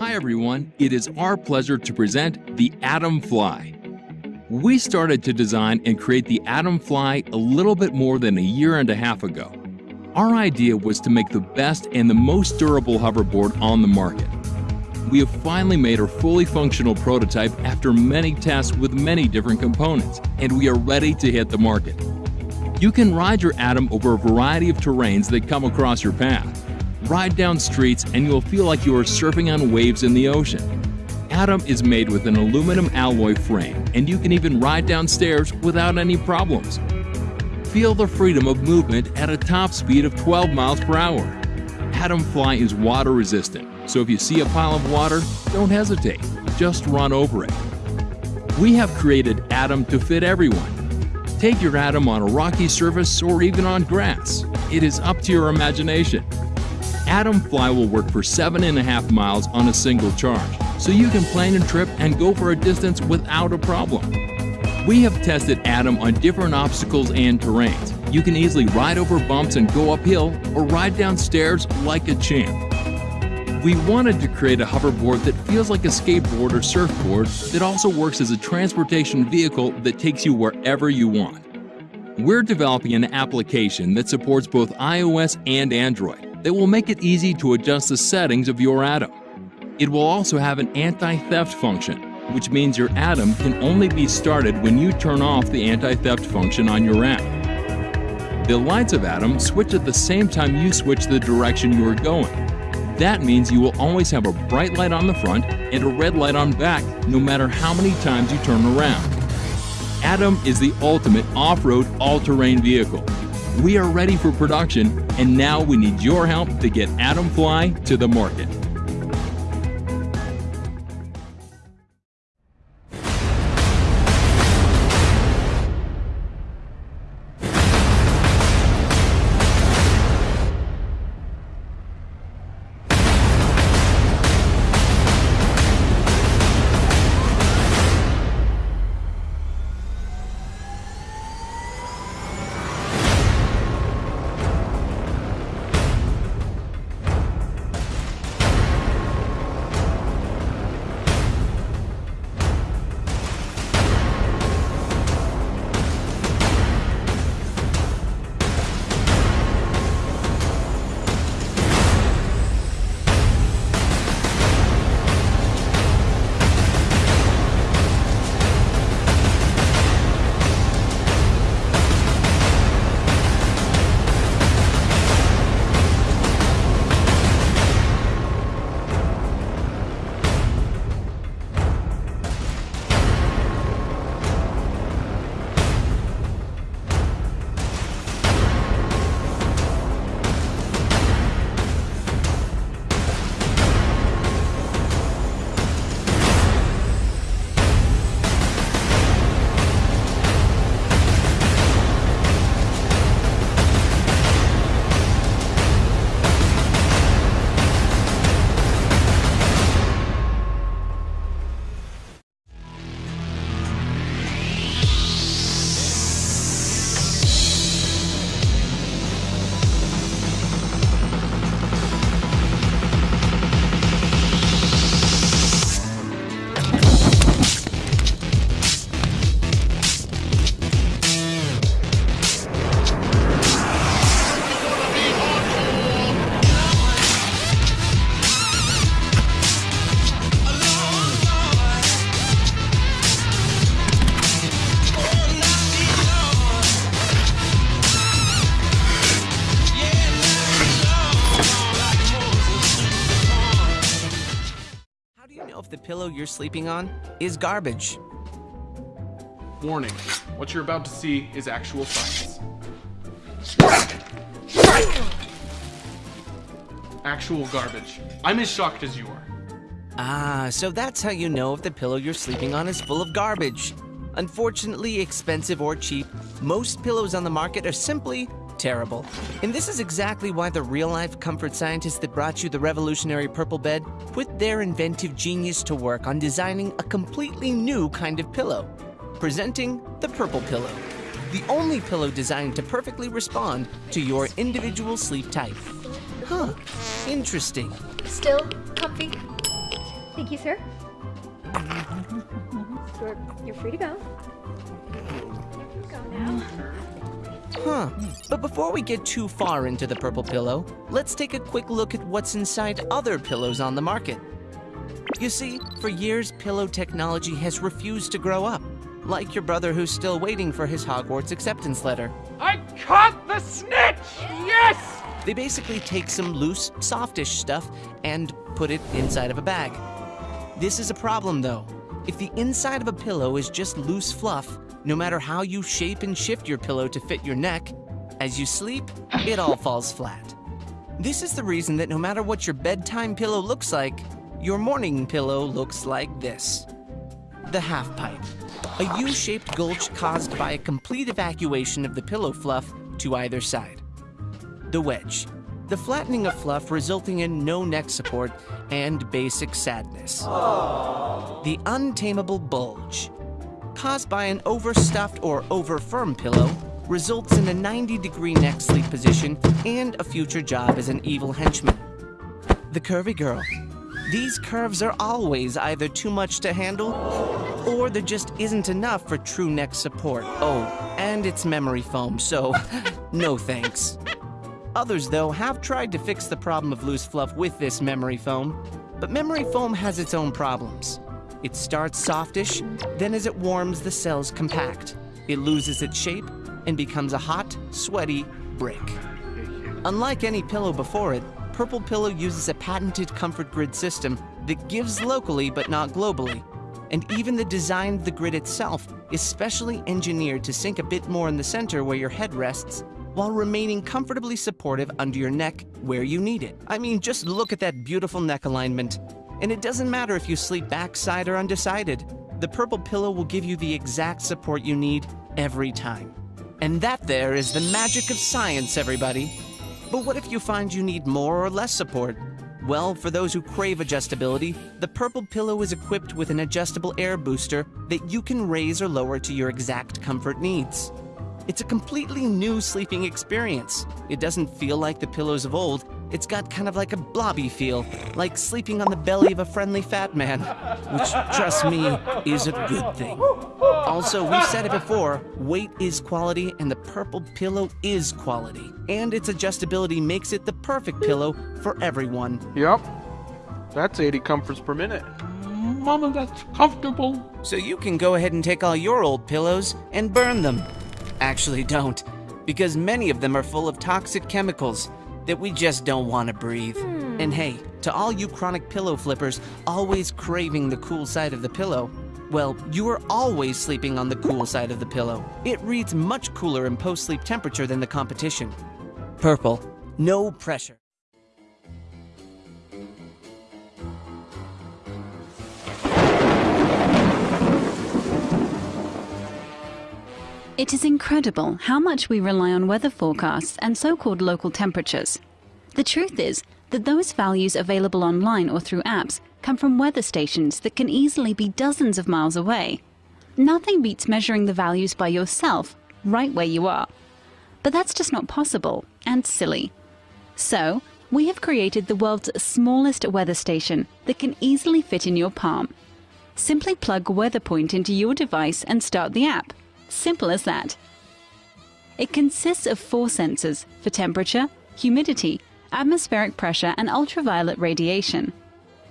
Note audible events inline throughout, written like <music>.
Hi everyone, it is our pleasure to present the Atom Fly. We started to design and create the Atom Fly a little bit more than a year and a half ago. Our idea was to make the best and the most durable hoverboard on the market. We have finally made our fully functional prototype after many tests with many different components, and we are ready to hit the market. You can ride your Atom over a variety of terrains that come across your path. Ride down streets and you'll feel like you are surfing on waves in the ocean. Atom is made with an aluminum alloy frame and you can even ride downstairs without any problems. Feel the freedom of movement at a top speed of 12 miles per hour. Atom Fly is water resistant, so if you see a pile of water, don't hesitate, just run over it. We have created Atom to fit everyone. Take your Atom on a rocky surface or even on grass. It is up to your imagination. Atom Fly will work for seven and a half miles on a single charge, so you can plan a trip and go for a distance without a problem. We have tested Atom on different obstacles and terrains. You can easily ride over bumps and go uphill or ride down stairs like a champ. We wanted to create a hoverboard that feels like a skateboard or surfboard that also works as a transportation vehicle that takes you wherever you want. We're developing an application that supports both iOS and Android that will make it easy to adjust the settings of your Atom. It will also have an anti-theft function, which means your Atom can only be started when you turn off the anti-theft function on your app. The lights of Atom switch at the same time you switch the direction you are going. That means you will always have a bright light on the front and a red light on back no matter how many times you turn around. Atom is the ultimate off-road all-terrain vehicle we are ready for production, and now we need your help to get Atom Fly to the market. You're sleeping on is garbage. Warning, what you're about to see is actual science. Actual garbage. I'm as shocked as you are. Ah, so that's how you know if the pillow you're sleeping on is full of garbage. Unfortunately, expensive or cheap, most pillows on the market are simply terrible. And this is exactly why the real-life comfort scientists that brought you the revolutionary purple bed put their inventive genius to work on designing a completely new kind of pillow. Presenting the Purple Pillow, the only pillow designed to perfectly respond to your individual sleep type. Huh, interesting. Still comfy? Thank you, sir. <laughs> You're, you're free to go. Go now. Huh. But before we get too far into the purple pillow, let's take a quick look at what's inside other pillows on the market. You see, for years, pillow technology has refused to grow up, like your brother who's still waiting for his Hogwarts acceptance letter. I caught the snitch! Yes! They basically take some loose, softish stuff and put it inside of a bag. This is a problem though. If the inside of a pillow is just loose fluff, no matter how you shape and shift your pillow to fit your neck, as you sleep, it all falls flat. This is the reason that no matter what your bedtime pillow looks like, your morning pillow looks like this. The half pipe, a U-shaped gulch caused by a complete evacuation of the pillow fluff to either side. The wedge, the flattening of fluff resulting in no neck support and basic sadness. The untamable bulge, caused by an overstuffed or overfirm pillow, results in a 90 degree neck sleep position and a future job as an evil henchman. The curvy girl. These curves are always either too much to handle or there just isn't enough for true neck support. Oh, and it's memory foam, so <laughs> no thanks. Others, though, have tried to fix the problem of loose fluff with this memory foam, but memory foam has its own problems. It starts softish, then as it warms, the cells compact. It loses its shape and becomes a hot, sweaty brick. Unlike any pillow before it, Purple Pillow uses a patented comfort grid system that gives locally but not globally. And even the design of the grid itself is specially engineered to sink a bit more in the center where your head rests while remaining comfortably supportive under your neck where you need it. I mean, just look at that beautiful neck alignment. And it doesn't matter if you sleep backside or undecided. The purple pillow will give you the exact support you need every time. And that there is the magic of science, everybody. But what if you find you need more or less support? Well, for those who crave adjustability, the Purple Pillow is equipped with an adjustable air booster that you can raise or lower to your exact comfort needs. It's a completely new sleeping experience. It doesn't feel like the pillows of old. It's got kind of like a blobby feel, like sleeping on the belly of a friendly fat man, which, trust me, is a good thing. Also, we've said it before, weight is quality and the purple pillow is quality. And its adjustability makes it the perfect pillow for everyone. Yep. That's 80 comforts per minute. Mama, that's comfortable. So you can go ahead and take all your old pillows and burn them. Actually, don't, because many of them are full of toxic chemicals that we just don't want to breathe. Hmm. And hey, to all you chronic pillow flippers always craving the cool side of the pillow, well, you are always sleeping on the cool side of the pillow. It reads much cooler in post sleep temperature than the competition. Purple, no pressure. It is incredible how much we rely on weather forecasts and so called local temperatures. The truth is that those values available online or through apps come from weather stations that can easily be dozens of miles away. Nothing beats measuring the values by yourself, right where you are. But that's just not possible and silly. So, we have created the world's smallest weather station that can easily fit in your palm. Simply plug WeatherPoint into your device and start the app. Simple as that. It consists of four sensors for temperature, humidity, atmospheric pressure, and ultraviolet radiation.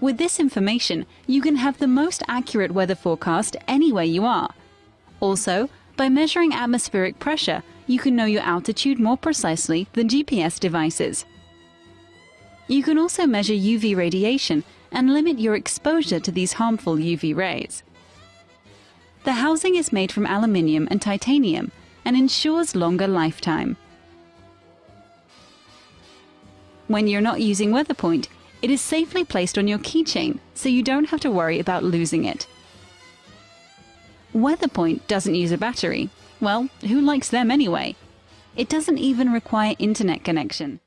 With this information, you can have the most accurate weather forecast anywhere you are. Also, by measuring atmospheric pressure, you can know your altitude more precisely than GPS devices. You can also measure UV radiation and limit your exposure to these harmful UV rays. The housing is made from aluminium and titanium and ensures longer lifetime. When you're not using WeatherPoint, it is safely placed on your keychain so you don't have to worry about losing it. WeatherPoint doesn't use a battery. Well, who likes them anyway? It doesn't even require internet connection.